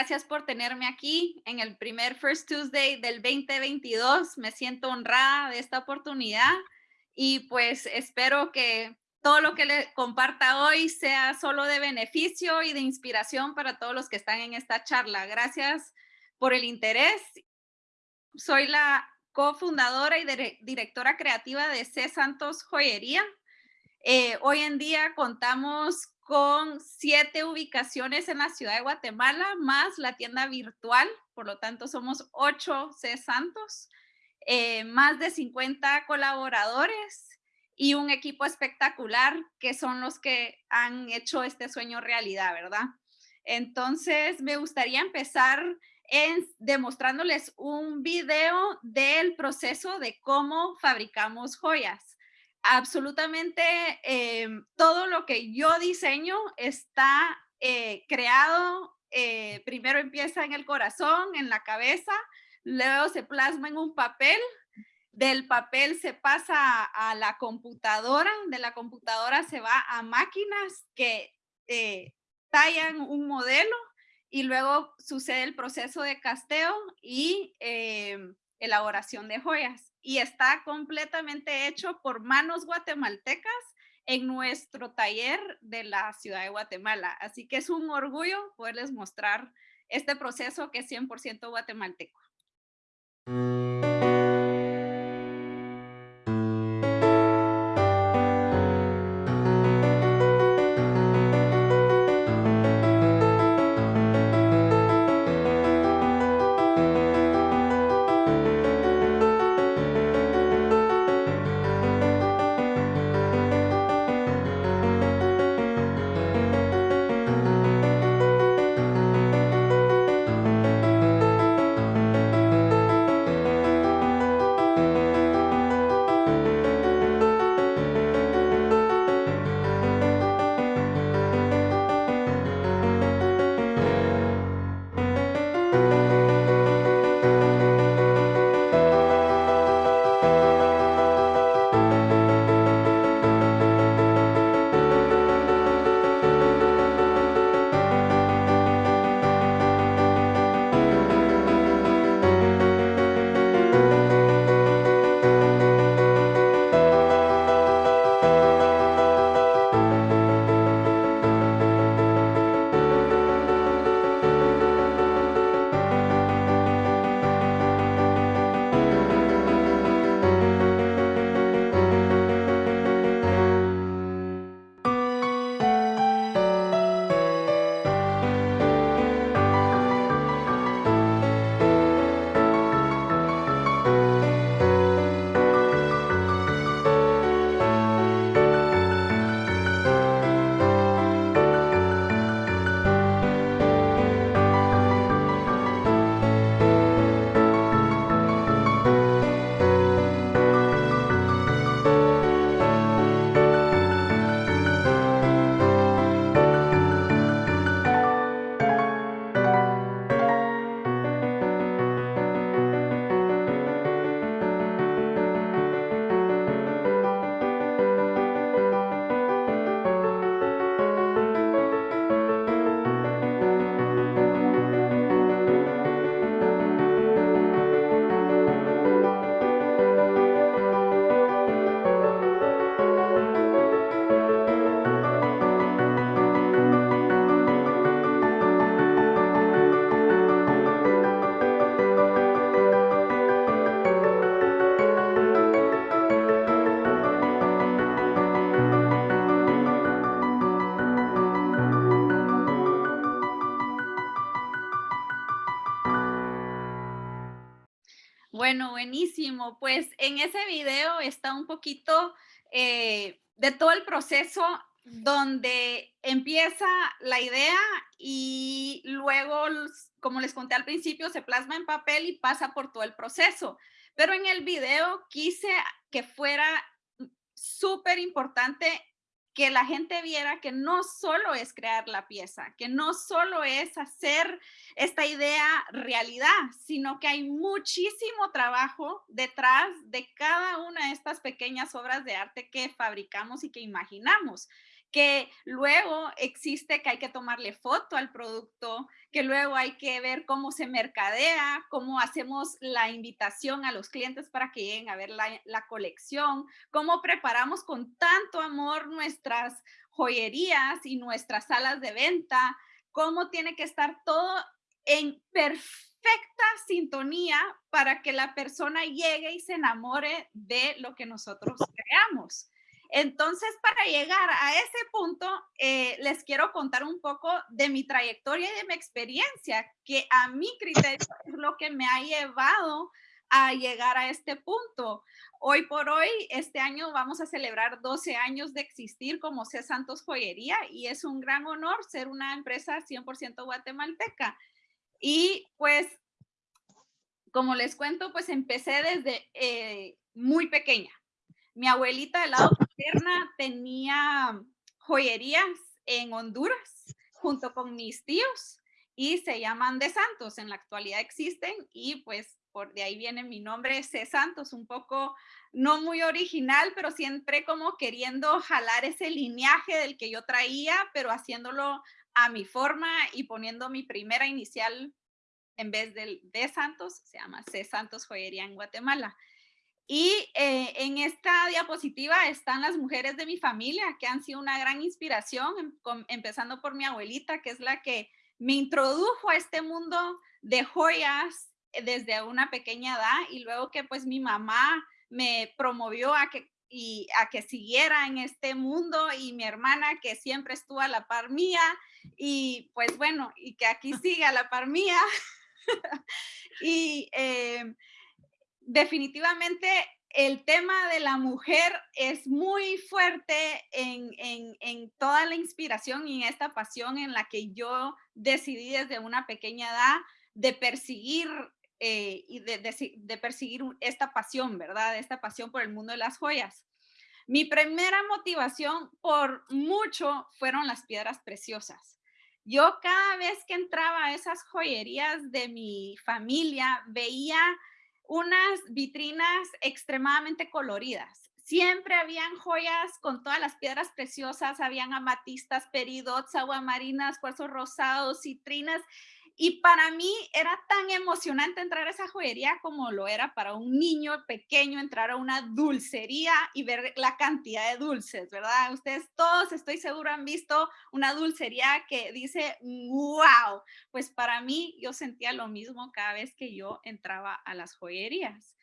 Gracias por tenerme aquí en el primer First Tuesday del 2022. Me siento honrada de esta oportunidad y pues espero que todo lo que le comparta hoy sea solo de beneficio y de inspiración para todos los que están en esta charla. Gracias por el interés. Soy la cofundadora y directora creativa de C. Santos Joyería. Eh, hoy en día contamos con siete ubicaciones en la ciudad de Guatemala, más la tienda virtual, por lo tanto somos ocho C. Santos, eh, más de 50 colaboradores y un equipo espectacular que son los que han hecho este sueño realidad, ¿verdad? Entonces, me gustaría empezar en demostrándoles un video del proceso de cómo fabricamos joyas. Absolutamente eh, todo lo que yo diseño está eh, creado, eh, primero empieza en el corazón, en la cabeza, luego se plasma en un papel, del papel se pasa a la computadora, de la computadora se va a máquinas que tallan un modelo y luego sucede el proceso de casteo y em, elaboración de joyas. Y está completamente hecho por manos guatemaltecas en nuestro taller de la ciudad de Guatemala. Así que es un orgullo poderles mostrar este proceso que es 100% guatemalteco. Pues en ese video está un poquito eh, de todo el proceso donde empieza la idea y luego, como les conté al principio, se plasma en papel y pasa por todo el proceso. Pero en el video quise que fuera súper importante que la gente viera que no solo es crear la pieza, que no solo es hacer esta idea realidad, sino que hay muchísimo trabajo detrás de cada una de estas pequeñas obras de arte que fabricamos y que imaginamos que luego existe que hay que tomarle foto al producto, que luego hay que ver cómo se mercadea, cómo hacemos la invitación a los clientes para que lleguen a ver la, la colección, cómo preparamos con tanto amor nuestras joyerías y nuestras salas de venta, cómo tiene que estar todo en perfecta sintonía para que la persona llegue y se enamore de lo que nosotros creamos. Entonces, para llegar a ese punto, eh, les quiero contar un poco de mi trayectoria y de mi experiencia, que a mi criterio es lo que me ha llevado a llegar a este punto. Hoy por hoy, este año vamos a celebrar 12 años de existir como C. Santos Joyería y es un gran honor ser una empresa 100% guatemalteca. Y pues, como les cuento, pues empecé desde eh, muy pequeña. Mi abuelita del lado paterna tenía joyerías en Honduras junto con mis tíos y se llaman de Santos. En la actualidad existen y pues por de ahí viene mi nombre, C. Santos, un poco no muy original, pero siempre como queriendo jalar ese lineaje del que yo traía, pero haciéndolo a mi forma y poniendo mi primera inicial en vez del de Santos, se llama C. Santos Joyería en Guatemala. Y eh, en esta diapositiva están las mujeres de mi familia que han sido una gran inspiración, em, empezando por mi abuelita, que es la que me introdujo a este mundo de joyas eh, desde una pequeña edad y luego que pues mi mamá me promovió a que y a que siguiera en este mundo y mi hermana que siempre estuvo a la par mía y pues bueno, y que aquí sigue a la par mía. y eh, definitivamente el tema de la mujer es muy fuerte en, en, toda la inspiración y en esta pasión en la que yo decidí desde una pequeña edad de perseguir eh, y de, de, perseguir esta pasión, ¿verdad? Esta pasión por el mundo de las joyas. Mi primera motivación por mucho fueron las piedras preciosas. Yo cada vez que entraba a esas joyerías de mi familia veía unas vitrinas extremadamente coloridas. Siempre habían joyas con todas las piedras preciosas, habían amatistas, peridots, aguamarinas, cuarzos rosados, citrinas y para mí era tan emocionante entrar a esa joyería como lo era para un niño pequeño entrar a una dulcería y ver la cantidad de dulces, ¿verdad? Ustedes todos, estoy seguro, han visto una dulcería que dice, wow. Pues para mí yo sentía lo mismo cada vez que yo entraba a las joyerías.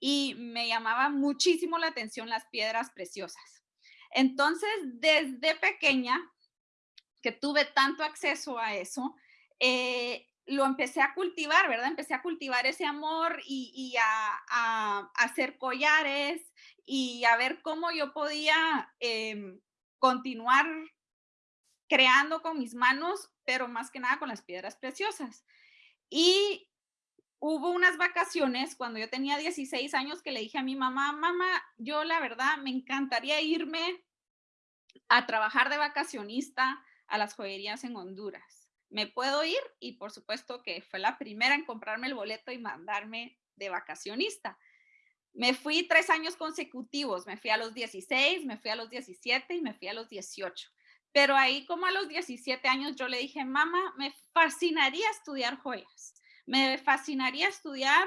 Y me llamaba muchísimo la atención las piedras preciosas. Entonces, desde pequeña, que tuve tanto acceso a eso, eh, lo empecé a cultivar, ¿verdad? Empecé a cultivar ese amor y, a, hacer collares y a ver cómo yo podía em, continuar creando con mis manos, pero más que nada con las piedras preciosas. Y hubo unas vacaciones cuando yo tenía 16 años que le dije a mi mamá, mamá, yo la verdad me encantaría irme a trabajar de vacacionista a las joyerías en Honduras me puedo ir y por supuesto que fue la primera en comprarme el boleto y mandarme de vacacionista. Me fui tres años consecutivos, me fui a los 16, me fui a los 17 y me fui a los 18. Pero ahí como a los 17 años yo le dije, mamá, me fascinaría estudiar joyas, me fascinaría estudiar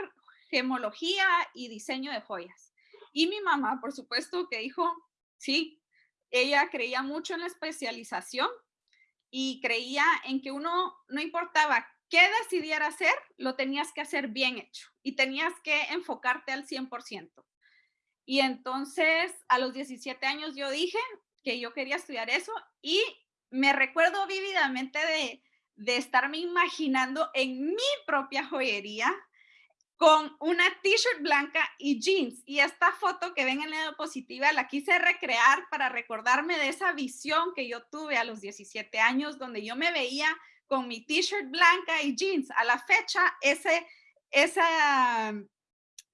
gemología y diseño de joyas. Y mi mamá, por supuesto, que dijo, sí, ella creía mucho en la especialización y creía en que uno, no importaba qué decidiera hacer, lo tenías que hacer bien hecho y tenías que enfocarte al 100%. Y entonces a los 17 años yo dije que yo quería estudiar eso y me recuerdo vívidamente de, de estarme imaginando en mi propia joyería con una t-shirt blanca y jeans. Y esta foto que ven en la diapositiva la quise recrear para recordarme de esa visión que yo tuve a los 17 años, donde yo me veía con mi t-shirt blanca y jeans. A la fecha, ese, esa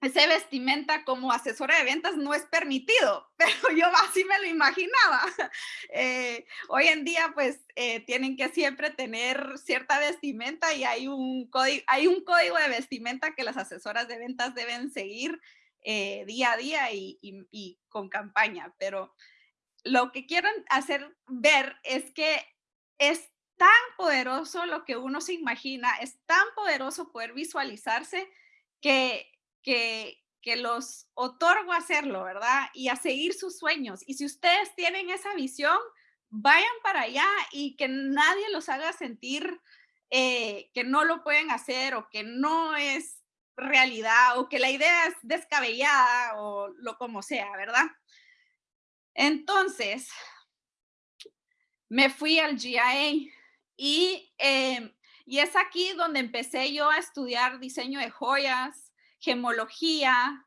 ese vestimenta como asesora de ventas no es permitido, pero yo así me lo imaginaba. Eh, hoy en día, pues, eh, tienen que siempre tener cierta vestimenta y hay un, código, hay un código de vestimenta que las asesoras de ventas deben seguir eh, día a día y, y con campaña, pero lo que quiero hacer ver es que es tan poderoso lo que uno se imagina, es tan poderoso poder visualizarse que, que, que los otorgo a hacerlo, ¿verdad? Y a seguir sus sueños. Y si ustedes tienen esa visión, vayan para allá y que nadie los haga sentir eh, que no lo pueden hacer o que no es realidad o que la idea es descabellada o lo como sea, ¿verdad? Entonces, me fui al GIA y, em, y es aquí donde empecé yo a estudiar diseño de joyas, gemología,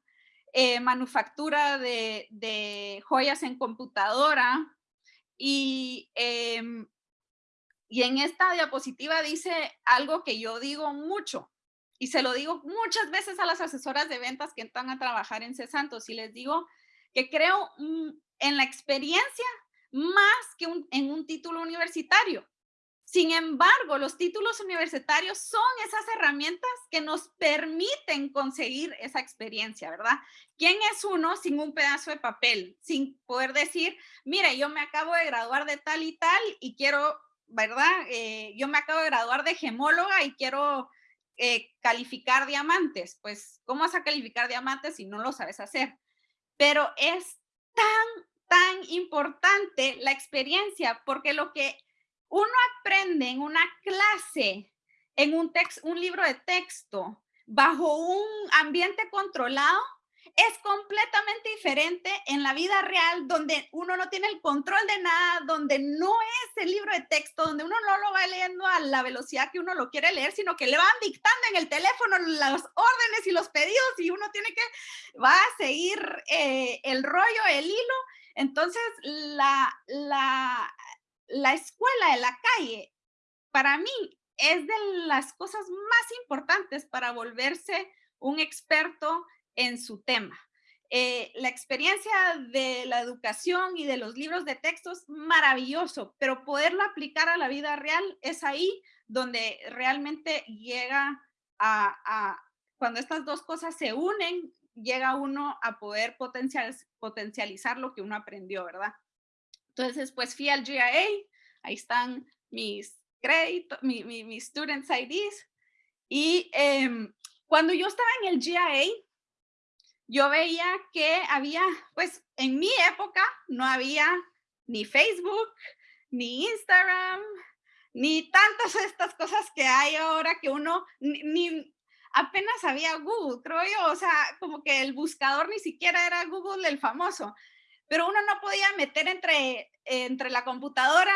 eh, manufactura de, joyas en computadora y, em, y en esta diapositiva dice algo que yo digo mucho y se lo digo muchas veces a las asesoras de ventas que entran a trabajar en Cesantos y les digo que creo en la experiencia más que en un título universitario. Sin embargo, los títulos universitarios son esas herramientas que nos permiten conseguir esa experiencia, ¿verdad? ¿Quién es uno sin un pedazo de papel? Sin poder decir, mire, yo me acabo de graduar de tal y tal y quiero, ¿verdad? Eh, yo me acabo de graduar de gemóloga y quiero eh, calificar diamantes. Pues, ¿cómo vas a calificar diamantes si no lo sabes hacer? Pero es tan, tan importante la experiencia porque lo que uno aprende en una clase, en un, un libro de texto, bajo un ambiente controlado, es completamente diferente en la vida real, donde uno no tiene el control de nada, donde no es el libro de texto, donde uno no lo va leyendo a la velocidad que uno lo quiere leer, sino que le van dictando en el teléfono las órdenes y los pedidos y uno tiene que, va a seguir eh, el rollo, el hilo. Entonces, la, la, la escuela de la calle, para mí, es de las cosas más importantes para volverse un experto en su tema. Eh, la experiencia de la educación y de los libros de texto es maravilloso, pero poderlo aplicar a la vida real es ahí donde realmente llega a, cuando estas dos cosas se unen, llega uno a poder potencial, potencializar lo que uno aprendió, ¿verdad? Entonces, pues fui al GIA, ahí están mis créditos, mis mi, students IDs. Y em, cuando yo estaba en el GIA, yo veía que había, pues en mi época no había ni Facebook, ni Instagram, ni tantas estas cosas que hay ahora que uno ni, apenas había Google, creo yo, o sea, como que el buscador ni siquiera era Google el famoso pero uno no podía meter entre, entre la computadora,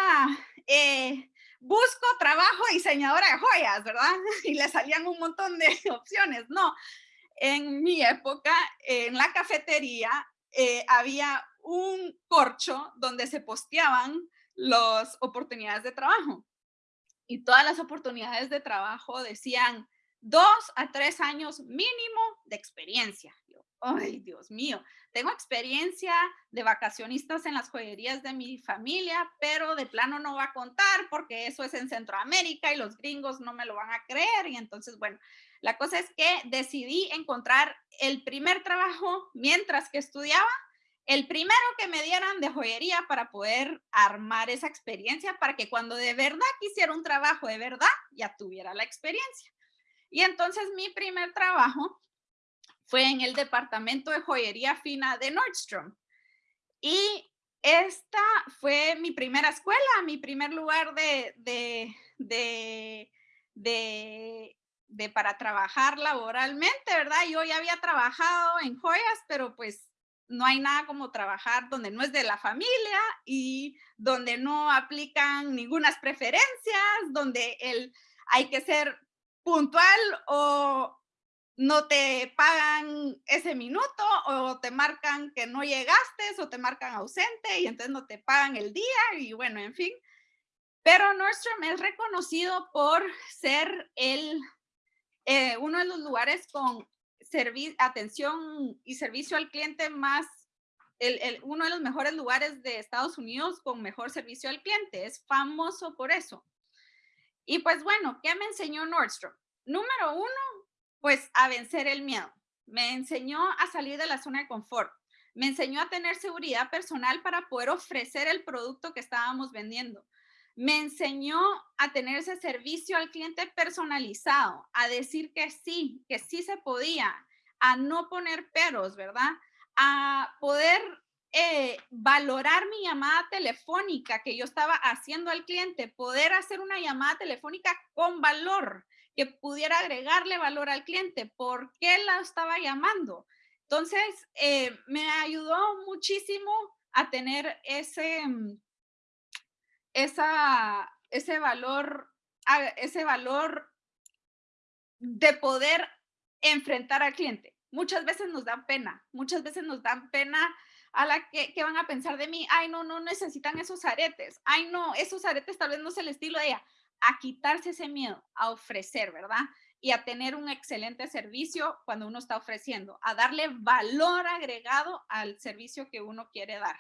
eh, busco trabajo diseñadora de joyas, ¿verdad? Y le salían un montón de opciones. No, en mi época, en la cafetería, eh, había un corcho donde se posteaban las oportunidades de trabajo. Y todas las oportunidades de trabajo decían dos a tres años mínimo de experiencia ay, Dios mío, tengo experiencia de vacacionistas en las joyerías de mi familia, pero de plano no va a contar porque eso es en Centroamérica y los gringos no me lo van a creer. Y entonces, bueno, la cosa es que decidí encontrar el primer trabajo mientras que estudiaba, el primero que me dieran de joyería para poder armar esa experiencia, para que cuando de verdad quisiera un trabajo de verdad, ya tuviera la experiencia. Y entonces mi primer trabajo fue en el departamento de joyería fina de Nordstrom. Y esta fue mi primera escuela, mi primer lugar de, de, de, para trabajar laboralmente, ¿verdad? Yo ya había trabajado en joyas, pero pues no hay nada como trabajar donde no es de la familia y donde no aplican ninguna preferencias, donde el, hay que ser puntual o, no te pagan ese minuto o te marcan que no llegaste o te marcan ausente y entonces no te pagan el día y bueno, en fin. Pero Nordstrom es reconocido por ser el, eh, uno de los lugares con atención y servicio al cliente más, el, uno de los mejores lugares de Estados Unidos con mejor servicio al cliente. Es famoso por eso. Y pues bueno, ¿qué me enseñó Nordstrom? Número uno, pues a vencer el miedo. Me enseñó a salir de la zona de confort. me enseñó a tener seguridad personal para poder ofrecer el producto que estábamos vendiendo. Me enseñó a tener ese servicio al cliente personalizado, a decir que sí, que sí se podía, a no poner peros, ¿verdad? A poder eh, valorar mi llamada telefónica que yo estaba haciendo al cliente, poder hacer una llamada telefónica con valor, que pudiera agregarle valor al cliente, por qué la estaba llamando, entonces, eh, me ayudó muchísimo a tener ese, mm, esa, ese valor, ese valor de poder enfrentar al cliente. Muchas veces nos dan pena, muchas veces nos dan pena a la que, que, van a pensar de mí, ay, no, no necesitan esos aretes, ay, no, esos aretes tal vez no es el estilo de ella, a quitarse ese miedo, a ofrecer, ¿verdad? y a tener un excelente servicio cuando uno está ofreciendo, a darle valor agregado al servicio que uno quiere dar.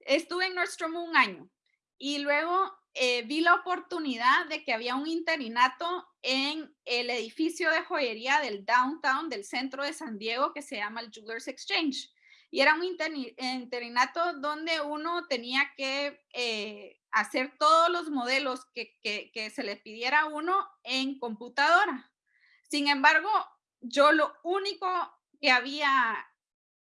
Estuve en Nordstrom un año y luego eh, vi la oportunidad de que había un interinato en el edificio de joyería del downtown del centro de San Diego que se llama el Jewelers Exchange. Y era un interinato donde uno tenía que eh, hacer todos los modelos que, se le pidiera a uno en computadora. Sin embargo, yo lo único que había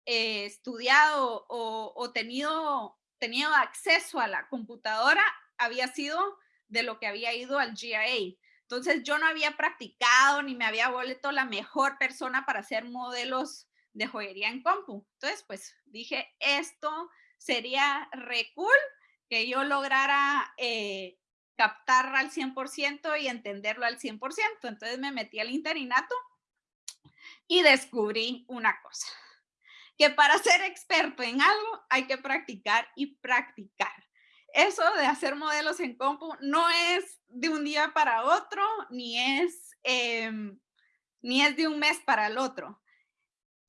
eh, estudiado o, tenido, tenido acceso a la computadora había sido de lo que había ido al GIA. Entonces yo no había practicado ni me había vuelto la mejor persona para hacer modelos de joyería en compu. Entonces, pues dije, esto sería re que yo lograra eh, captar al 100% y entenderlo al 100%. Entonces me metí al interinato y descubrí una cosa, que para ser experto en algo hay que practicar y practicar. Eso de hacer modelos en compu no es de un día para otro, ni es, em, ni es de un mes para el otro.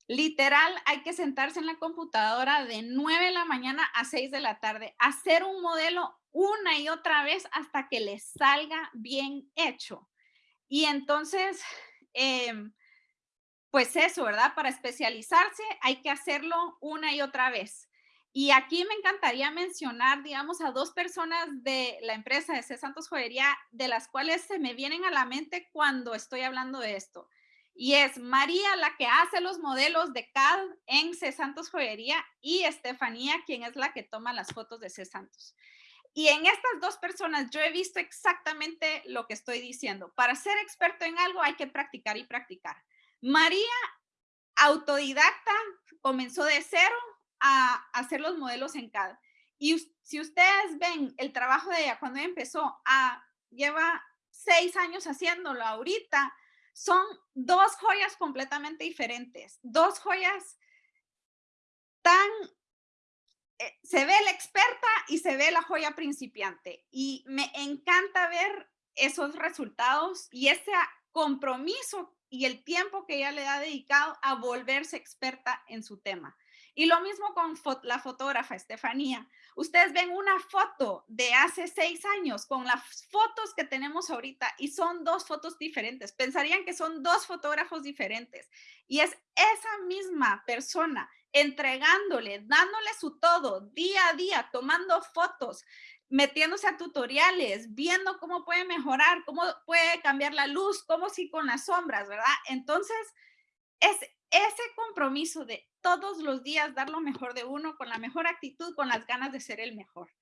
Literal, hay que sentarse en la computadora de 9 de la mañana a 6 de la tarde, hacer un modelo una y otra vez hasta que le salga bien hecho. Y entonces, em, pues eso, ¿verdad? Para especializarse hay que hacerlo una y otra vez. Y aquí me encantaría mencionar, digamos, a dos personas de la empresa de C. Santos Joyería, de las cuales se me vienen a la mente cuando estoy hablando de esto y es María la que hace los modelos de CAD en C. Santos Joyería y Estefanía quien es la que toma las fotos de C. Santos. Y en estas dos personas yo he visto exactamente lo que estoy diciendo. Para ser experto en algo hay que practicar y practicar. María, autodidacta, comenzó de cero a hacer los modelos en CAD. Y si ustedes ven el trabajo de ella cuando empezó, a, lleva seis años haciéndolo ahorita, son dos joyas completamente diferentes, dos joyas tan, eh, se ve la experta y se ve la joya principiante. Y me encanta ver esos resultados y ese compromiso y el tiempo que ella le ha dedicado a volverse experta en su tema. Y lo mismo con la fotógrafa Estefanía. Ustedes ven una foto de hace seis años con las fotos que tenemos ahorita y son dos fotos diferentes. Pensarían que son dos fotógrafos diferentes. Y es esa misma persona entregándole, dándole su todo día a día, tomando fotos, metiéndose a tutoriales, viendo cómo puede mejorar, cómo puede cambiar la luz, cómo sí con las sombras, ¿verdad? Entonces, es ese compromiso de todos los días dar lo mejor de uno con la mejor actitud, con las ganas de ser el mejor.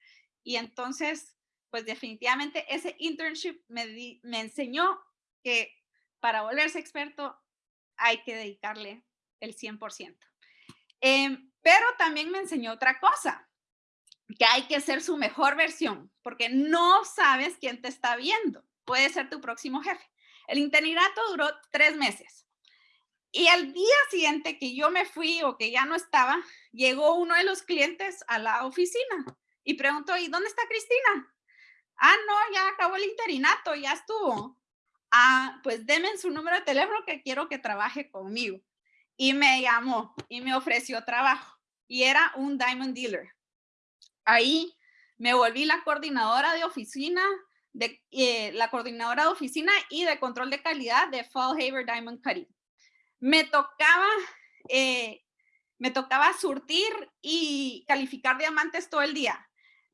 Y entonces, pues definitivamente ese internship me, me enseñó que para volverse experto hay que dedicarle el 100%. Em, pero también me enseñó otra cosa, que hay que ser su mejor versión, porque no sabes quién te está viendo. Puede ser tu próximo jefe. El internato duró tres meses. Y al día siguiente que yo me fui o que ya no estaba, llegó uno de los clientes a la oficina y preguntó, ¿y dónde está Cristina? Ah, no, ya acabó el interinato, ya estuvo. Ah, pues denme su número de teléfono que quiero que trabaje conmigo. Y me llamó y me ofreció trabajo. Y era un diamond dealer. Ahí me volví la coordinadora de oficina, de, eh, la coordinadora de oficina y de control de calidad de Fall Haver Diamond Cutting me tocaba eh, me tocaba surtir y calificar diamantes todo el día.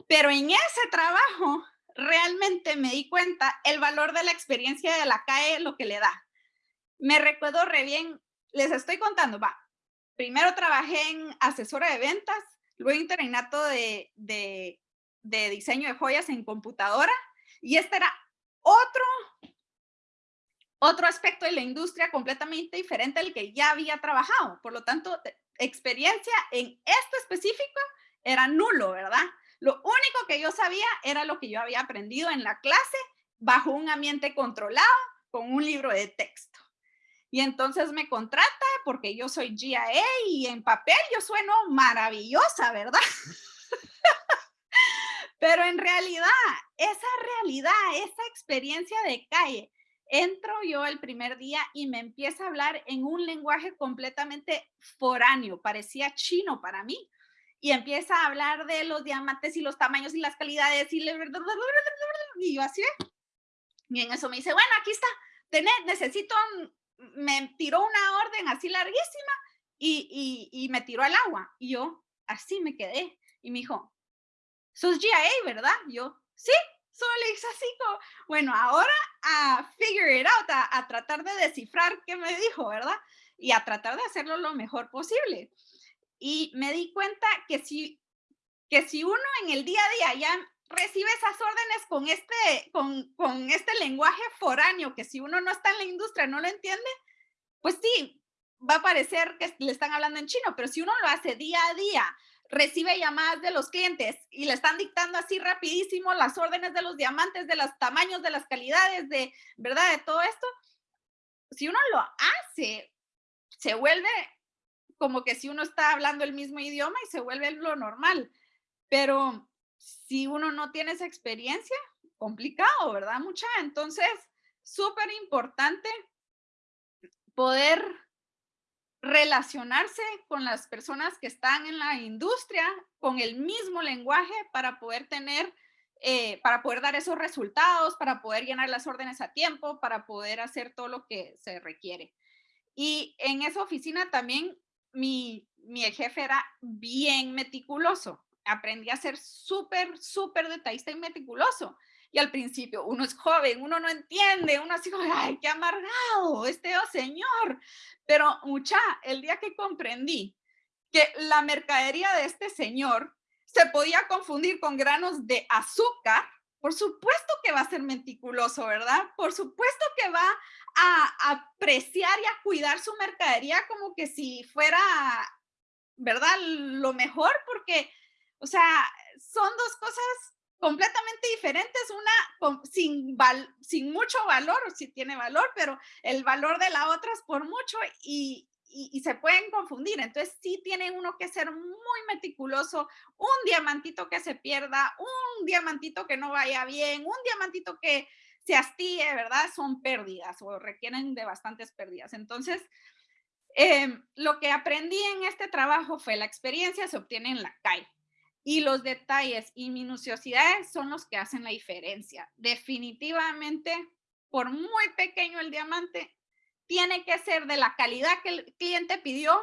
Pero en ese trabajo realmente me di cuenta el valor de la experiencia de la CAE, lo que le da. Me recuerdo re bien, les estoy contando, va. Primero trabajé en asesora de ventas, luego internato de, de, de diseño de joyas en computadora y este era otro otro aspecto de la industria completamente diferente al que ya había trabajado. Por lo tanto, experiencia en esto específico era nulo, ¿verdad? Lo único que yo sabía era lo que yo había aprendido en la clase bajo un ambiente controlado con un libro de texto. Y entonces me contrata porque yo soy GIA y en papel yo sueno maravillosa, ¿verdad? Pero en realidad, esa realidad, esa experiencia de calle, entro yo el primer día y me empieza a hablar en un lenguaje completamente foráneo, parecía chino para mí. Y empieza a hablar de los diamantes y los tamaños y las calidades y, y yo así. Y en eso me dice, bueno, aquí está, tenés, necesito, me tiró una orden así larguísima y, y, y me tiró al agua. Y yo así me quedé. Y me dijo, sos GIA, ¿verdad? yo, sí, solo así como, bueno, ahora a figure it out, a, tratar de descifrar qué me dijo, ¿verdad? Y a tratar de hacerlo lo mejor posible. Y me di cuenta que si, que si uno en el día a día ya recibe esas órdenes con este, con, con este lenguaje foráneo, que si uno no está en la industria no lo entiende, pues sí, va a parecer que le están hablando en chino, pero si uno lo hace día a día, recibe llamadas de los clientes y le están dictando así rapidísimo las órdenes de los diamantes, de los tamaños, de las calidades, de, ¿verdad? De todo esto. Si uno lo hace, se vuelve como que si uno está hablando el mismo idioma y se vuelve lo normal. Pero si uno no tiene esa experiencia, complicado, ¿verdad? Mucha. Entonces, súper importante poder relacionarse con las personas que están en la industria con el mismo lenguaje para poder tener, eh, para poder dar esos resultados, para poder llenar las órdenes a tiempo, para poder hacer todo lo que se requiere. Y en esa oficina también mi, mi jefe era bien meticuloso. Aprendí a ser súper, súper detallista y meticuloso. Y al principio uno es joven, uno no entiende, uno así ay, qué amargado, este oh señor. Pero mucha, el día que comprendí que la mercadería de este señor se podía confundir con granos de azúcar, por supuesto que va a ser meticuloso, ¿verdad? Por supuesto que va a apreciar y a cuidar su mercadería como que si fuera, ¿verdad? Lo mejor, porque, o sea, son dos cosas completamente diferentes, una sin, sin mucho valor, si tiene valor, pero el valor de la otra es por mucho y, y, se pueden confundir. Entonces sí tiene uno que ser muy meticuloso, un diamantito que se pierda, un diamantito que no vaya bien, un diamantito que se hastíe, ¿verdad? Son pérdidas o requieren de bastantes pérdidas. Entonces, em, lo que aprendí en este trabajo fue la experiencia se obtiene en la calle. Y los detalles y minuciosidades son los que hacen la diferencia. Definitivamente, por muy pequeño el diamante, tiene que ser de la calidad que el cliente pidió,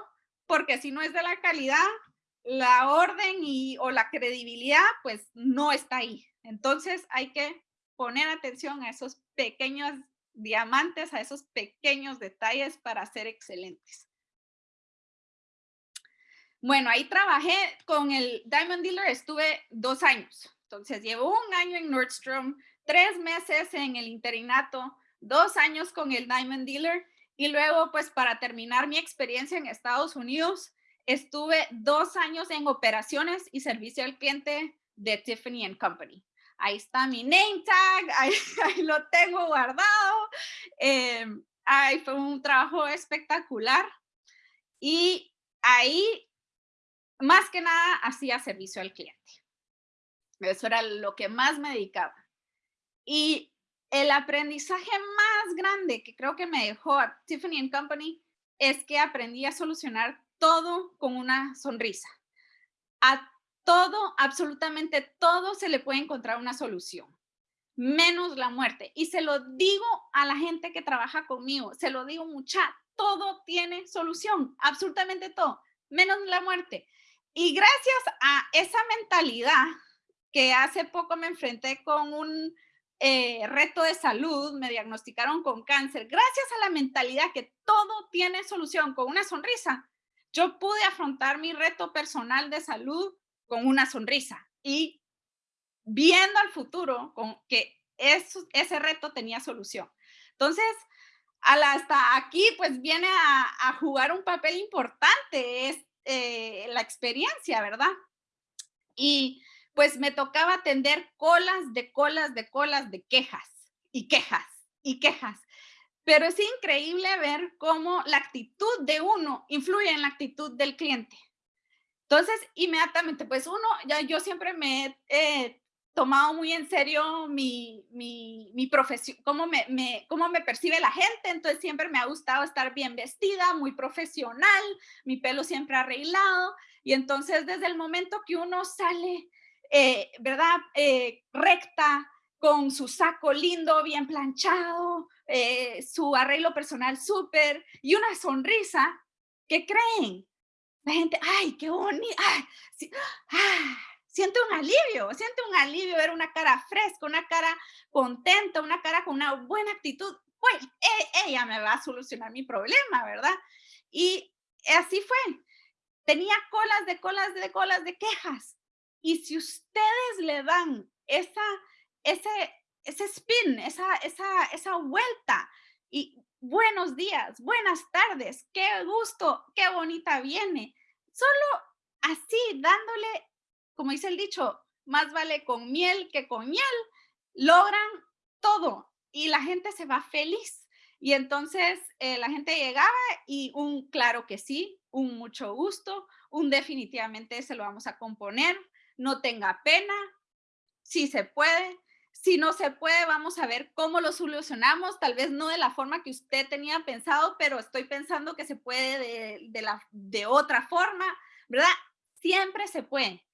porque si no es de la calidad, la orden y, o la credibilidad, pues no está ahí. Entonces hay que poner atención a esos pequeños diamantes, a esos pequeños detalles para ser excelentes. Bueno, ahí trabajé con el Diamond Dealer, estuve dos años. Entonces, llevo un año en Nordstrom, tres meses en el interinato, dos años con el Diamond Dealer y luego, pues, para terminar mi experiencia en Estados Unidos, estuve dos años en operaciones y servicio al cliente de Tiffany Company. Ahí está mi name tag, ahí, lo tengo guardado. Eh, ahí fue un trabajo espectacular. Y ahí más que nada hacía servicio al cliente. Eso era lo que más me dedicaba. Y el aprendizaje más grande que creo que me dejó a Tiffany Company es que aprendí a solucionar todo con una sonrisa. A todo, absolutamente todo se le puede encontrar una solución, menos la muerte. Y se lo digo a la gente que trabaja conmigo, se lo digo mucha, todo tiene solución, absolutamente todo menos la muerte. Y gracias a esa mentalidad que hace poco me enfrenté con un eh, reto de salud, me diagnosticaron con cáncer, gracias a la mentalidad que todo tiene solución con una sonrisa, yo pude afrontar mi reto personal de salud con una sonrisa y viendo al futuro con que ese reto tenía solución. Entonces, hasta aquí pues viene a, jugar un papel importante es eh, la experiencia, ¿verdad? Y pues me tocaba atender colas de colas de colas de quejas y quejas y quejas. Pero es increíble ver cómo la actitud de uno influye en la actitud del cliente. Entonces, inmediatamente, pues uno, ya yo siempre me he tomado muy en serio mi, mi, mi profesión, cómo me, me, cómo me percibe la gente, entonces siempre me ha gustado estar bien vestida, muy profesional, mi pelo siempre arreglado, y entonces desde el momento que uno sale, eh, ¿verdad? Eh, recta, con su saco lindo, bien planchado, eh, su arreglo personal súper y una sonrisa, ¿qué creen? La gente, ay, qué bonito, ah, siente un alivio, siente un alivio ver una cara fresca, una cara contenta, una cara con una buena actitud. Pues ella me va a solucionar mi problema, ¿verdad? Y así fue. Tenía colas de colas de colas de quejas. Y si ustedes le dan esa ese, ese spin, esa, esa, esa vuelta. Y buenos días, buenas tardes, qué gusto, qué bonita viene. Solo así, dándole, como dice el dicho, más vale con miel que con miel, logran todo y la gente se va feliz. Y entonces eh, la gente llegaba y un claro que sí, un mucho gusto, un definitivamente se lo vamos a componer, no tenga pena, si se puede, si no se puede, vamos a ver cómo lo solucionamos, tal vez no de la forma que usted tenía pensado, pero estoy pensando que se puede de, la, de otra forma, ¿verdad? Siempre se puede.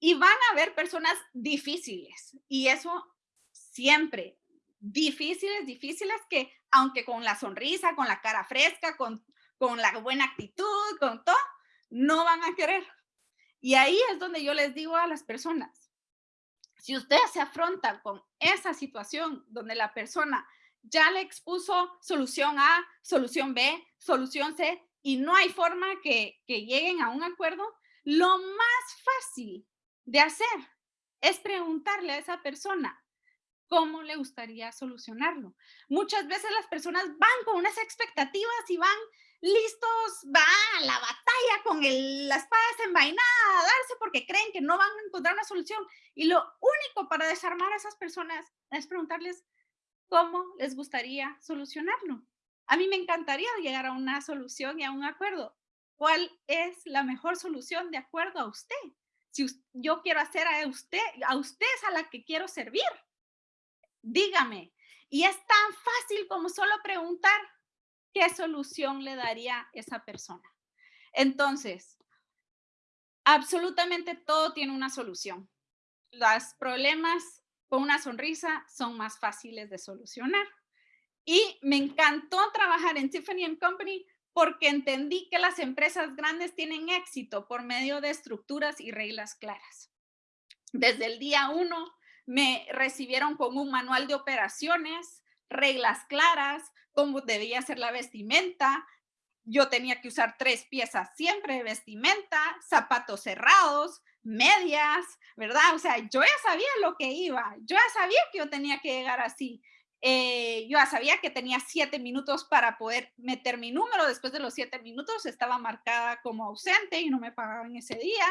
Y van a haber personas difíciles y eso siempre, difíciles, difíciles que aunque con la sonrisa, con la cara fresca, con, con la buena actitud, con todo, no van a querer. Y ahí es donde yo les digo a las personas, si usted se afronta con esa situación donde la persona ya le expuso solución A, solución B, solución C y no hay forma que, que lleguen a un acuerdo, lo más fácil de hacer es preguntarle a esa persona cómo le gustaría solucionarlo. Muchas veces las personas van con unas expectativas y van listos, va a la batalla con el, la espada desenvainada a darse porque creen que no van a encontrar una solución. Y lo único para desarmar a esas personas es preguntarles cómo les gustaría solucionarlo. A mí me encantaría llegar a una solución y a un acuerdo. ¿Cuál es la mejor solución de acuerdo a usted? Si yo quiero hacer a usted, a usted es a la que quiero servir. Dígame. Y es tan fácil como solo preguntar, ¿qué solución le daría esa persona? Entonces, absolutamente todo tiene una solución. Los problemas con una sonrisa son más fáciles de solucionar. Y me encantó trabajar en Tiffany Company porque entendí que las empresas grandes tienen éxito por medio de estructuras y reglas claras. Desde el día uno me recibieron con un manual de operaciones, reglas claras, cómo debía ser la vestimenta. Yo tenía que usar tres piezas siempre de vestimenta, zapatos cerrados, medias, ¿verdad? O sea, yo ya sabía lo que iba, yo ya sabía que yo tenía que llegar así. Eh, yo sabía que tenía siete minutos para poder meter mi número. Después de los siete minutos estaba marcada como ausente y no me pagaban ese día.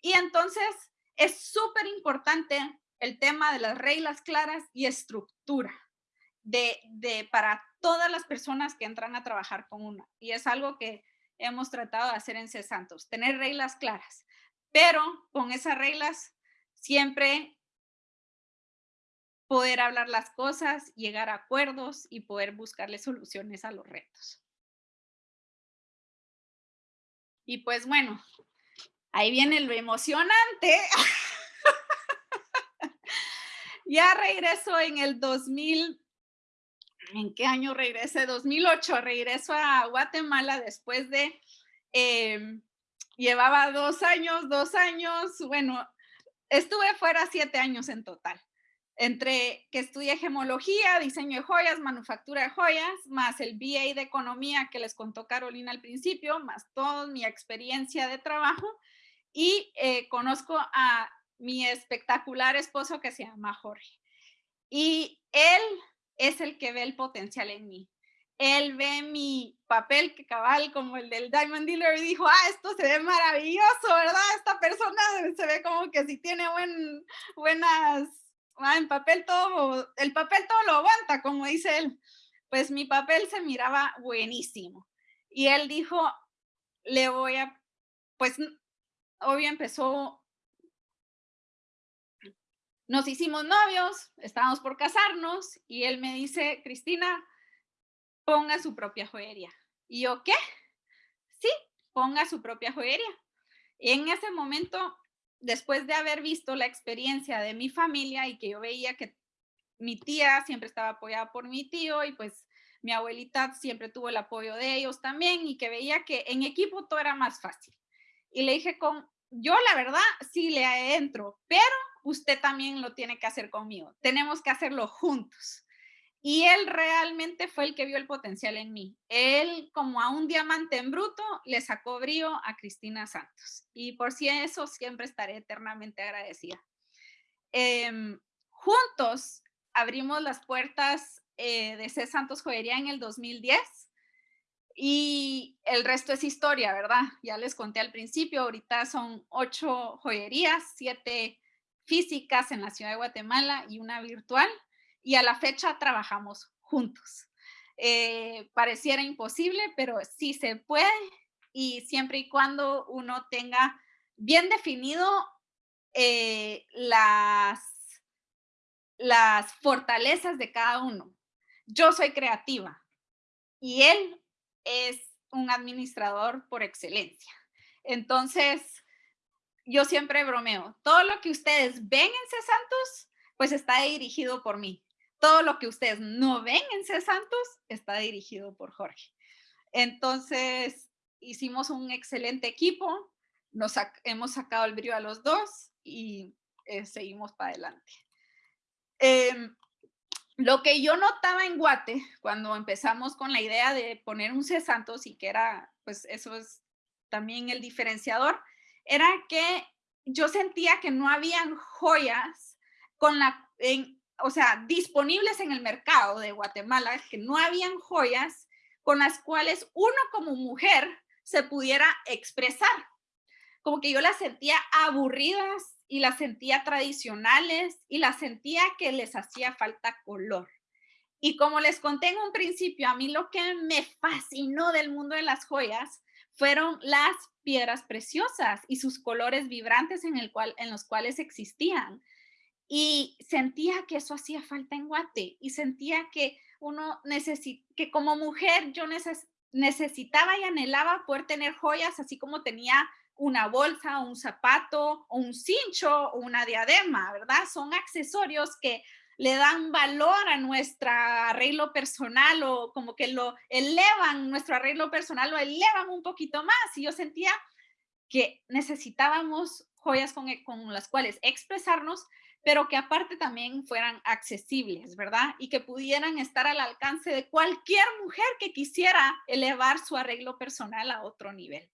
Y entonces es súper importante el tema de las reglas claras y estructura de, de, para todas las personas que entran a trabajar con una. Y es algo que hemos tratado de hacer en C Santos, tener reglas claras. Pero con esas reglas siempre poder hablar las cosas, llegar a acuerdos y poder buscarle soluciones a los retos. Y pues bueno, ahí viene lo emocionante. ya regreso en el 2000, ¿en qué año regresé? 2008, regreso a Guatemala después de em, llevaba dos años, dos años, bueno, estuve fuera siete años en total entre que estudié gemología, diseño de joyas, manufactura de joyas, más el BA de economía que les contó Carolina al principio, más toda mi experiencia de trabajo y eh, conozco a mi espectacular esposo que se llama Jorge. Y él es el que ve el potencial en mí. Él ve mi papel que cabal como el del Diamond Dealer y dijo, ah, esto se ve maravilloso, ¿verdad? Esta persona se ve como que si tiene buen, buenas ah, en papel todo, el papel todo lo aguanta, como dice él. Pues mi papel se miraba buenísimo. Y él dijo, le voy a, pues, obvio empezó, nos hicimos novios, estábamos por casarnos, y él me dice, Cristina, ponga su propia joyería. Y yo, ¿qué? Sí, ponga su propia joyería. Y en ese momento después de haber visto la experiencia de mi familia y que yo veía que mi tía siempre estaba apoyada por mi tío y pues mi abuelita siempre tuvo el apoyo de ellos también y que veía que en equipo todo era más fácil. Y le dije con, yo la verdad sí le entro, pero usted también lo tiene que hacer conmigo. Tenemos que hacerlo juntos. Y él realmente fue el que vio el potencial en mí. Él, como a un diamante en bruto, le sacó brío a Cristina Santos. Y por si eso siempre estaré eternamente agradecida. Em, juntos abrimos las puertas eh, de C. Santos Joyería en el 2010 y el resto es historia, ¿verdad? Ya les conté al principio, ahorita son ocho joyerías, siete físicas en la ciudad de Guatemala y una virtual y a la fecha trabajamos juntos. Eh, pareciera imposible, pero sí se puede y siempre y cuando uno tenga bien definido eh, las, las fortalezas de cada uno. Yo soy creativa y él es un administrador por excelencia. Entonces, yo siempre bromeo, todo lo que ustedes ven en C. Santos, pues está dirigido por mí todo lo que ustedes no ven en C. Santos está dirigido por Jorge. Entonces, hicimos un excelente equipo, nos hemos sacado el brillo a los dos y eh, seguimos para adelante. Em, lo que yo notaba en Guate, cuando empezamos con la idea de poner un C. Santos y que era, pues eso es también el diferenciador, era que yo sentía que no habían joyas con la, o sea, disponibles en el mercado de Guatemala, que no habían joyas con las cuales uno como mujer se pudiera expresar. Como que yo las sentía aburridas y las sentía tradicionales y las sentía que les hacía falta color. Y como les conté en un principio, a mí lo que me fascinó del mundo de las joyas fueron las piedras preciosas y sus colores vibrantes en, el cual, en los cuales existían. Y sentía que eso hacía falta en Guate y sentía que uno necesita, que como mujer yo necesitaba y anhelaba poder tener joyas así como tenía una bolsa, un zapato, o un cincho o una diadema, ¿verdad? Son accesorios que le dan valor a nuestro arreglo personal o como que lo elevan, nuestro arreglo personal lo elevan un poquito más. Y yo sentía que necesitábamos joyas con, con las cuales expresarnos, pero que aparte también fueran accesibles, ¿verdad? Y que pudieran estar al alcance de cualquier mujer que quisiera elevar su arreglo personal a otro nivel.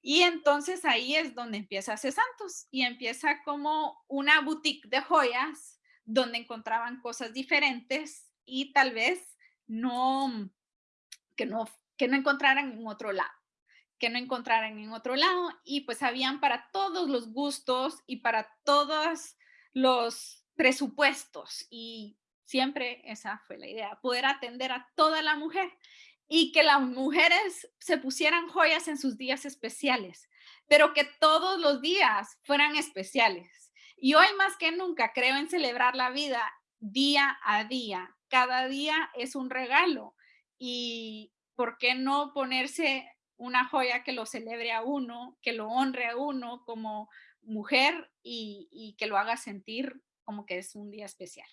Y entonces ahí es donde empieza C. Santos y empieza como una boutique de joyas donde encontraban cosas diferentes y tal vez no, que no, que no encontraran en otro lado que no encontraran en otro lado y pues habían para todos los gustos y para todas los presupuestos y siempre esa fue la idea, poder atender a toda la mujer y que las mujeres se pusieran joyas en sus días especiales, pero que todos los días fueran especiales. Y hoy más que nunca creo en celebrar la vida día a día. Cada día es un regalo y ¿por qué no ponerse una joya que lo celebre a uno, que lo honre a uno como mujer y, que lo haga sentir como que es un día especial.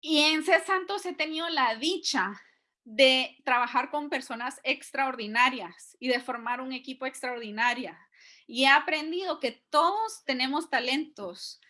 Y en C. Santos he tenido la dicha de trabajar con personas extraordinarias y de formar un equipo extraordinario. Y he aprendido que todos tenemos talentos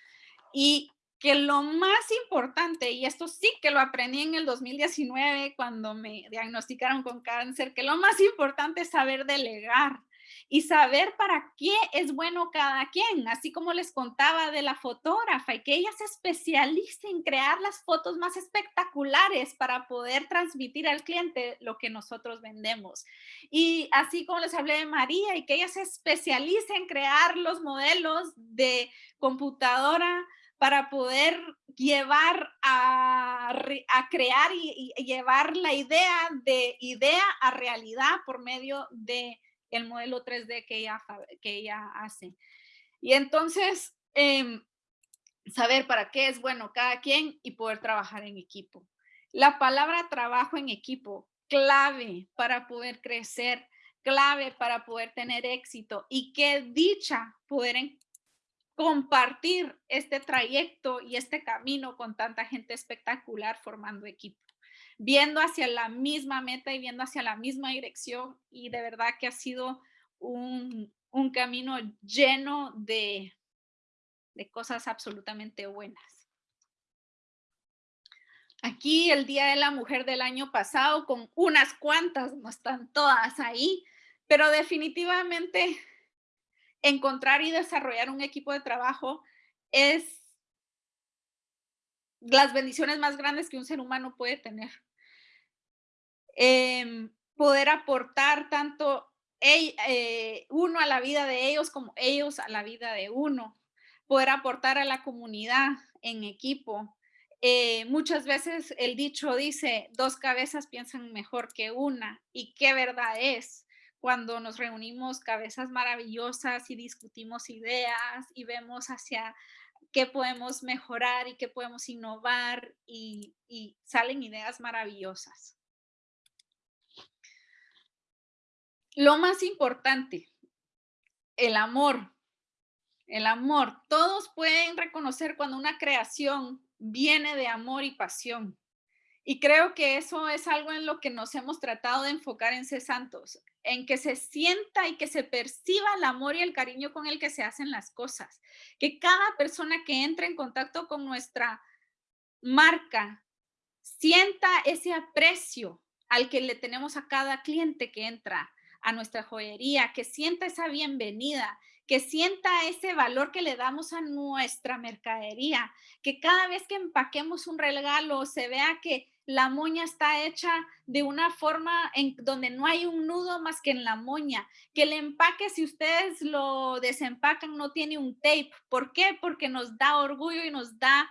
y que lo más importante, y esto sí que lo aprendí en el 2019 cuando me diagnosticaron con cáncer, que lo más importante es saber delegar y saber para qué es bueno cada quien, así como les contaba de la fotógrafa y que ella se especialice en crear las fotos más espectaculares para poder transmitir al cliente lo que nosotros vendemos. Y así como les hablé de María y que ella se especialice en crear los modelos de computadora para poder llevar a, a crear y, y, llevar la idea de idea a realidad por medio de el modelo 3D que ella, que ella hace. Y entonces, em, saber para qué es bueno cada quien y poder trabajar en equipo. La palabra trabajo en equipo, clave para poder crecer, clave para poder tener éxito y qué dicha poder compartir este trayecto y este camino con tanta gente espectacular formando equipo viendo hacia la misma meta y viendo hacia la misma dirección y de verdad que ha sido un, camino lleno de, de cosas absolutamente buenas. Aquí el Día de la Mujer del año pasado con unas cuantas, no están todas ahí, pero definitivamente encontrar y desarrollar un equipo de trabajo es las bendiciones más grandes que un ser humano puede tener. Em, poder aportar tanto eh, uno a la vida de ellos como ellos a la vida de uno, poder aportar a la comunidad en equipo. Eh, muchas veces el dicho dice, dos cabezas piensan mejor que una, y qué verdad es cuando nos reunimos cabezas maravillosas y discutimos ideas y vemos hacia qué podemos mejorar y qué podemos innovar y salen ideas maravillosas. Lo más importante, el amor. El amor. Todos pueden reconocer cuando una creación viene de amor y pasión. Y creo que eso es algo en lo que nos hemos tratado de enfocar en C Santos, en que se sienta y que se perciba el amor y el cariño con el que se hacen las cosas. Que cada persona que entra en contacto con nuestra marca sienta ese aprecio al que le tenemos a cada cliente que entra, a nuestra joyería, que sienta esa bienvenida, que sienta ese valor que le damos a nuestra mercadería, que cada vez que empaquemos un regalo se vea que la moña está hecha de una forma en donde no hay un nudo más que en la moña, que el empaque si ustedes lo desempacan no tiene un tape. ¿Por qué? Porque nos da orgullo y nos da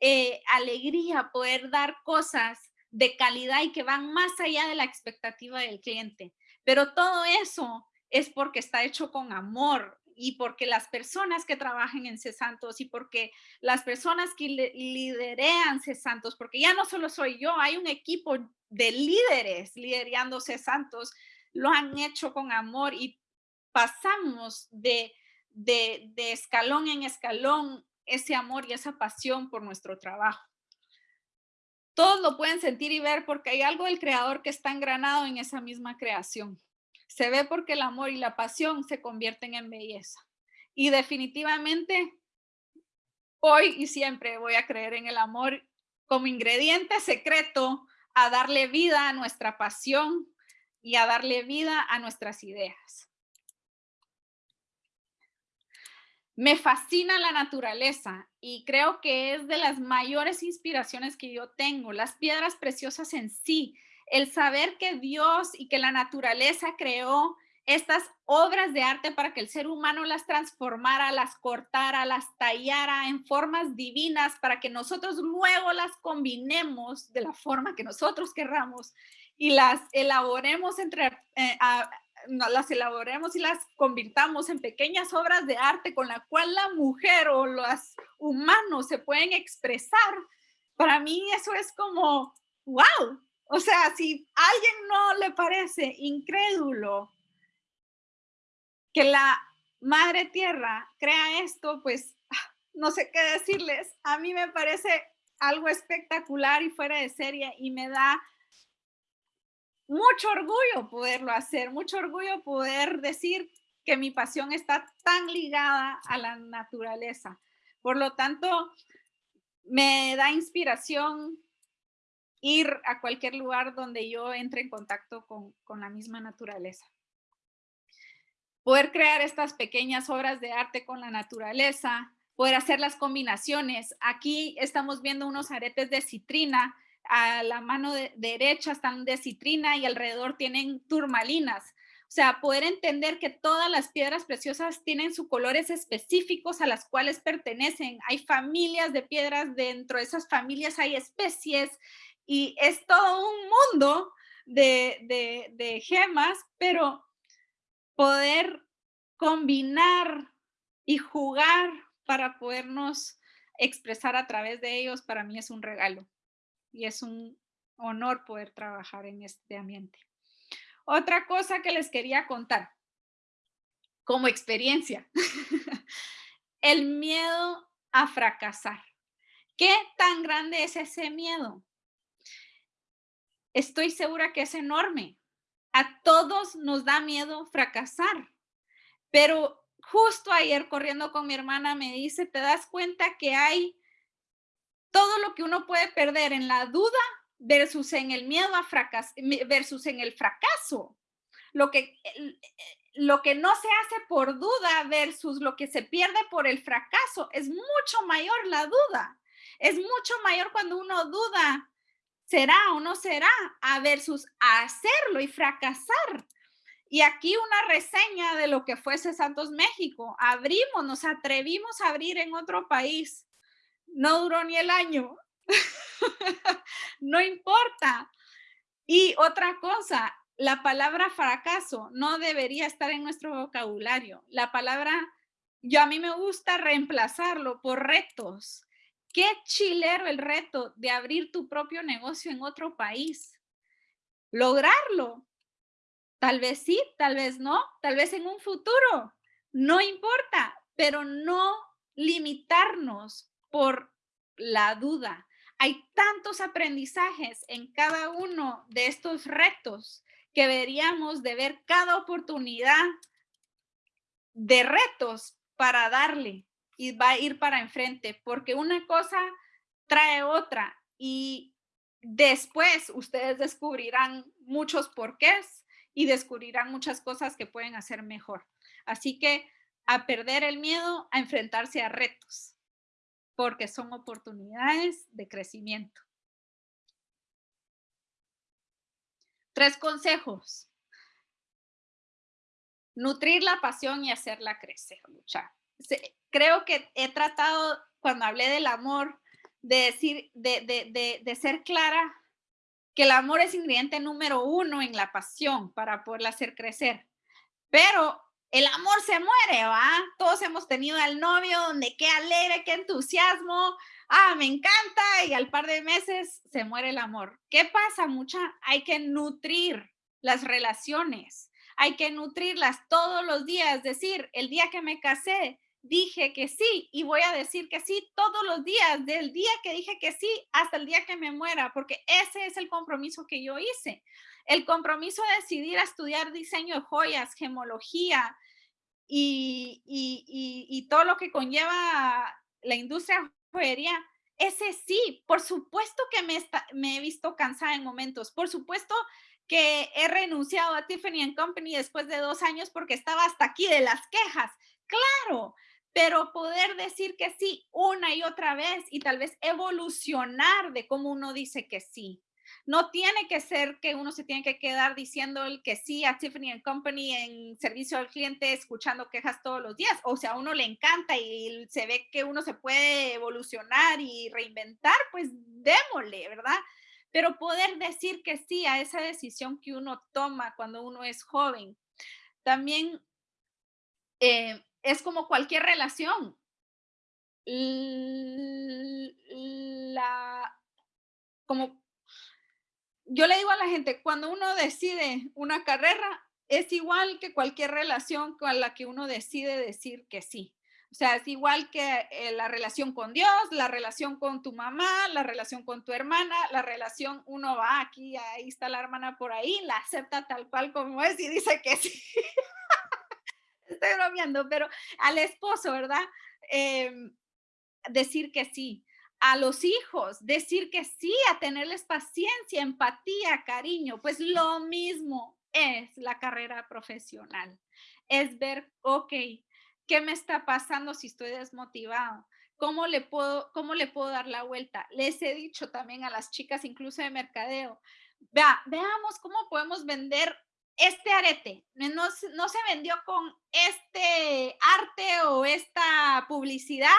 eh, alegría poder dar cosas de calidad y que van más allá de la expectativa del cliente. Pero todo eso es porque está hecho con amor y porque las personas que trabajan en CESantos y porque las personas que liderean CESantos, porque ya no solo soy yo, hay un equipo de líderes liderando CESantos, lo han hecho con amor y pasamos de, de, de escalón en escalón ese amor y esa pasión por nuestro trabajo. Todos lo pueden sentir y ver porque hay algo del creador que está engranado en esa misma creación. Se ve porque el amor y la pasión se convierten en belleza. Y definitivamente, hoy y siempre voy a creer en el amor como ingrediente secreto a darle vida a nuestra pasión y a darle vida a nuestras ideas. Me fascina la naturaleza y creo que es de las mayores inspiraciones que yo tengo. Las piedras preciosas en sí, el saber que Dios y que la naturaleza creó estas obras de arte para que el ser humano las transformara, las cortara, las tallara en formas divinas para que nosotros luego las combinemos de la forma que nosotros querramos y las elaboremos entre, eh, las elaboremos y las convirtamos en pequeñas obras de arte con la cual la mujer o los humanos se pueden expresar, para mí eso es como, wow. O sea, si alguien no le parece incrédulo que la madre tierra crea esto, pues no sé qué decirles. A mí me parece algo espectacular y fuera de serie y me da mucho orgullo poderlo hacer, mucho orgullo poder decir que mi pasión está tan ligada a la naturaleza. Por lo tanto, me da inspiración ir a cualquier lugar donde yo entre en contacto con, con la misma naturaleza. Poder crear estas pequeñas obras de arte con la naturaleza, poder hacer las combinaciones. Aquí estamos viendo unos aretes de citrina, a la mano derecha están de citrina y alrededor tienen turmalinas. O sea, poder entender que todas las piedras preciosas tienen sus colores específicos a las cuales pertenecen. Hay familias de piedras, dentro de esas familias hay especies y es todo un mundo de, de, de gemas, pero poder combinar y jugar para podernos expresar a través de ellos, para mí es un regalo y es un honor poder trabajar en este ambiente. Otra cosa que les quería contar, como experiencia, el miedo a fracasar. ¿Qué tan grande es ese miedo? Estoy segura que es enorme. A todos nos da miedo fracasar, pero justo ayer corriendo con mi hermana me dice, ¿te das cuenta que hay todo lo que uno puede perder en la duda versus en el miedo a fracasar, versus en el fracaso. Lo que, lo que no se hace por duda versus lo que se pierde por el fracaso es mucho mayor la duda. Es mucho mayor cuando uno duda, será o no será, a versus hacerlo y fracasar. Y aquí una reseña de lo que fuese Santos México. Abrimos, nos atrevimos a abrir en otro país no duró ni el año. no importa. Y otra cosa, la palabra fracaso no debería estar en nuestro vocabulario. La palabra, yo a mí me gusta reemplazarlo por retos. Qué chilero el reto de abrir tu propio negocio en otro país. Lograrlo. Tal vez sí, tal vez no, tal vez en un futuro. No importa, pero no limitarnos por la duda. Hay tantos aprendizajes en cada uno de estos retos que deberíamos de ver cada oportunidad de retos para darle y va a ir para enfrente, porque una cosa trae otra y después ustedes descubrirán muchos porqués y descubrirán muchas cosas que pueden hacer mejor. Así que a perder el miedo, a enfrentarse a retos porque son oportunidades de crecimiento. Tres consejos. Nutrir la pasión y hacerla crecer, luchar. Creo que he tratado, cuando hablé del amor, de decir, de, de, de ser clara, que el amor es ingrediente número uno en la pasión para poderla hacer crecer. Pero el amor se muere, ¿va? Todos hemos tenido al novio donde qué alegre, qué entusiasmo, ah, me encanta, y al par de meses se muere el amor. ¿Qué pasa? Mucha, hay que nutrir las relaciones, hay que nutrirlas todos los días, decir, el día que me casé, dije que sí y voy a decir que sí todos los días, del día que dije que sí hasta el día que me muera, porque ese es el compromiso que yo hice. El compromiso de decidir a estudiar diseño de joyas, gemología, y, todo lo que conlleva la industria joyería, ese sí, por supuesto que me, me he visto cansada en momentos, por supuesto que he renunciado a Tiffany Company después de dos años porque estaba hasta aquí de las quejas, claro, pero poder decir que sí una y otra vez y tal vez evolucionar de cómo uno dice que sí. No tiene que ser que uno se tiene que quedar diciendo el que sí a Tiffany Company en servicio al cliente, escuchando quejas todos los días. O sea, a uno le encanta y se ve que uno se puede evolucionar y reinventar, pues démosle, ¿verdad? Pero poder decir que sí a esa decisión que uno toma cuando uno es joven. También eh, es como cualquier relación. La, como yo le digo a la gente, cuando uno decide una carrera, es igual que cualquier relación con la que uno decide decir que sí. O sea, es igual que eh, la relación con Dios, la relación con tu mamá, la relación con tu hermana, la relación, uno va aquí, ahí está la hermana por ahí, la acepta tal cual como es y dice que sí. Estoy bromeando, pero al esposo, ¿verdad? Em, decir que sí. A los hijos, decir que sí, a tenerles paciencia, empatía, cariño. Pues lo mismo es la carrera profesional. Es ver, ok, ¿Qué me está pasando si estoy desmotivado? ¿Cómo le, puedo, ¿Cómo le puedo dar la vuelta? Les he dicho también a las chicas, incluso de mercadeo, vea, veamos cómo podemos vender este arete. No, no se vendió con este arte o esta publicidad,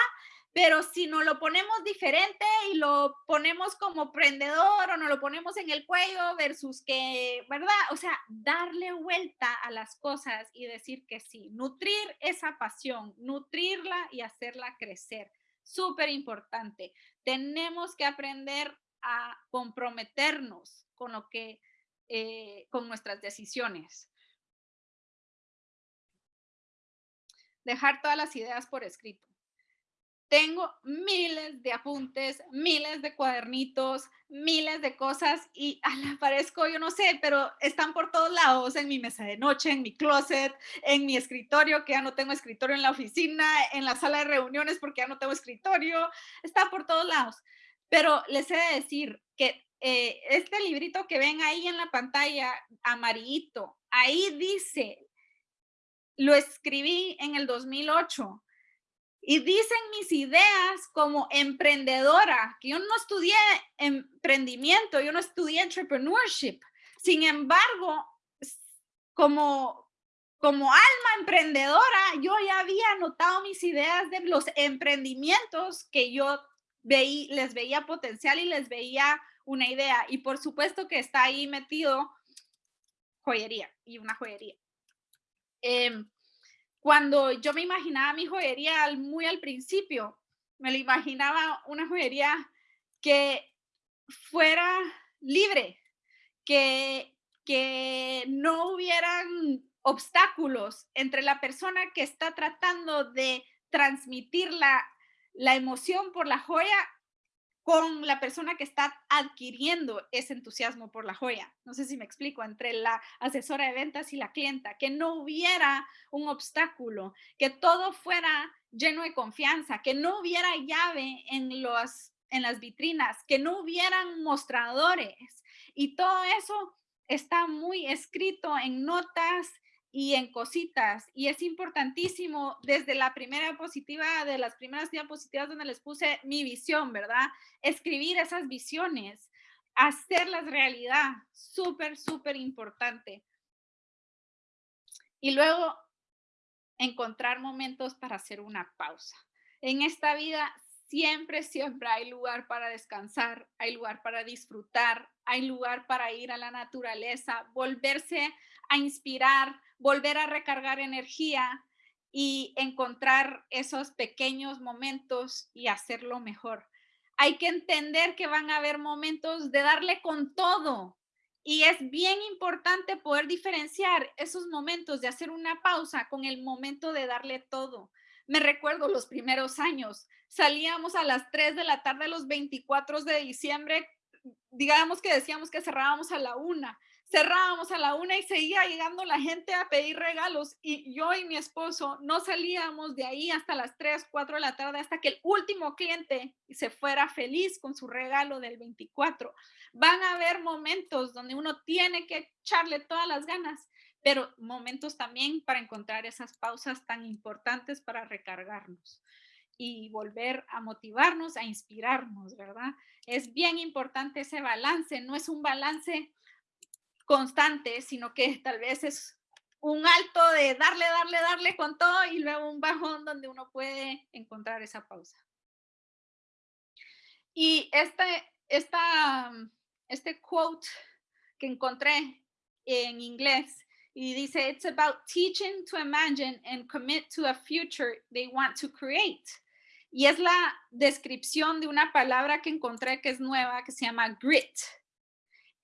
pero si nos lo ponemos diferente y lo ponemos como prendedor o nos lo ponemos en el cuello versus que, ¿verdad? O sea, darle vuelta a las cosas y decir que sí, nutrir esa pasión, nutrirla y hacerla crecer. Súper importante. Tenemos que aprender a comprometernos con lo que, eh, con nuestras decisiones. Dejar todas las ideas por escrito tengo miles de apuntes, miles de cuadernitos, miles de cosas y aparezco, yo no sé, pero están por todos lados, en mi mesa de noche, en mi closet, en mi escritorio, que ya no tengo escritorio en la oficina, en la sala de reuniones porque ya no tengo escritorio, está por todos lados. Pero les he de decir que eh, este librito que ven ahí en la pantalla, amarillito, ahí dice, lo escribí en el 2008 y dicen mis ideas como emprendedora, que yo no estudié emprendimiento, yo no estudié entrepreneurship. Sin embargo, como, como alma emprendedora, yo ya había anotado mis ideas de los emprendimientos que yo veí, les veía potencial y les veía una idea. Y por supuesto que está ahí metido joyería y una joyería. Eh, cuando yo me imaginaba mi joyería muy al principio, me lo imaginaba una joyería que fuera libre, que, que no hubieran obstáculos entre la persona que está tratando de transmitir la, la emoción por la joya con la persona que está adquiriendo ese entusiasmo por la joya. No sé si me explico, entre la asesora de ventas y la clienta, que no hubiera un obstáculo, que todo fuera lleno de confianza, que no hubiera llave en, los, en las vitrinas, que no hubieran mostradores. Y todo eso está muy escrito en notas y en cositas. Y es importantísimo desde la primera diapositiva, de las primeras diapositivas donde les puse mi visión, ¿verdad? Escribir esas visiones, hacerlas realidad, súper, súper importante. Y luego encontrar momentos para hacer una pausa. En esta vida siempre, siempre hay lugar para descansar, hay lugar para disfrutar, hay lugar para ir a la naturaleza, volverse a inspirar, volver a recargar energía y encontrar esos pequeños momentos y hacerlo mejor. Hay que entender que van a haber momentos de darle con todo y es bien importante poder diferenciar esos momentos de hacer una pausa con el momento de darle todo. Me recuerdo los primeros años, salíamos a las 3 de la tarde los 24 de diciembre, digamos que decíamos que cerrábamos a la una cerrábamos a la una y seguía llegando la gente a pedir regalos y yo y mi esposo no salíamos de ahí hasta las 3, 4 de la tarde hasta que el último cliente se fuera feliz con su regalo del 24. Van a haber momentos donde uno tiene que echarle todas las ganas, pero momentos también para encontrar esas pausas tan importantes para recargarnos y volver a motivarnos, a inspirarnos, ¿verdad? Es bien importante ese balance, no es un balance constante, sino que tal vez es un alto de darle, darle, darle con todo y luego un bajón donde uno puede encontrar esa pausa. Y este, esta, este quote que encontré en inglés y dice, it's about teaching to imagine and commit to a future they want to create. Y es la descripción de una palabra que encontré que es nueva, que se llama grit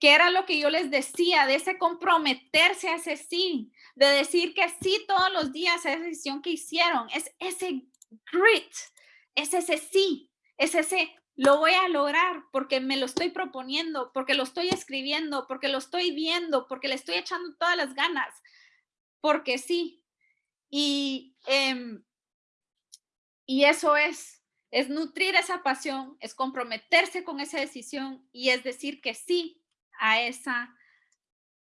que era lo que yo les decía, de ese comprometerse a ese sí, de decir que sí todos los días a esa decisión que hicieron, es ese grit, es ese sí, es ese lo voy a lograr porque me lo estoy proponiendo, porque lo estoy escribiendo, porque lo estoy viendo, porque le estoy echando todas las ganas, porque sí. Y, em, y eso es, es nutrir esa pasión, es comprometerse con esa decisión y es decir que sí a esa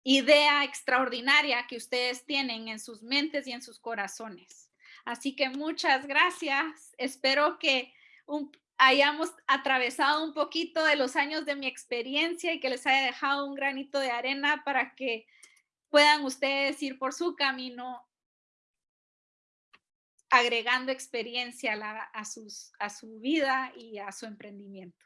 idea extraordinaria que ustedes tienen en sus mentes y en sus corazones. Así que muchas gracias. Espero que hayamos atravesado un poquito de los años de mi experiencia y que les haya dejado un granito de arena para que puedan ustedes ir por su camino agregando experiencia a, a su vida y a su emprendimiento.